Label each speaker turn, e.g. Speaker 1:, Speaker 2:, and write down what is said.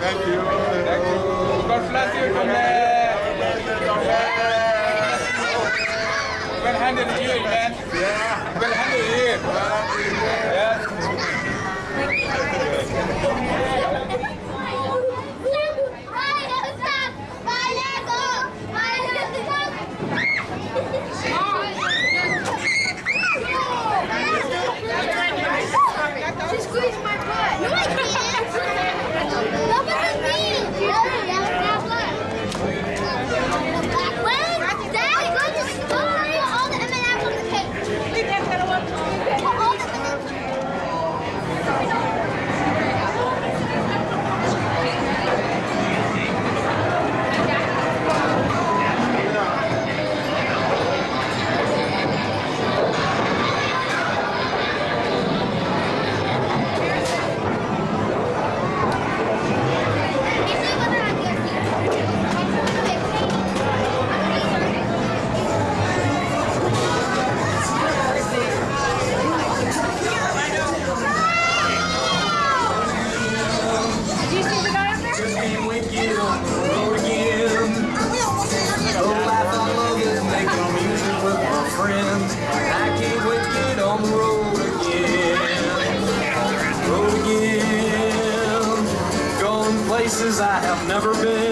Speaker 1: Thank you. Thank you.
Speaker 2: God bless you. God. Well you, man. Yeah. Well you.
Speaker 3: places I have never been.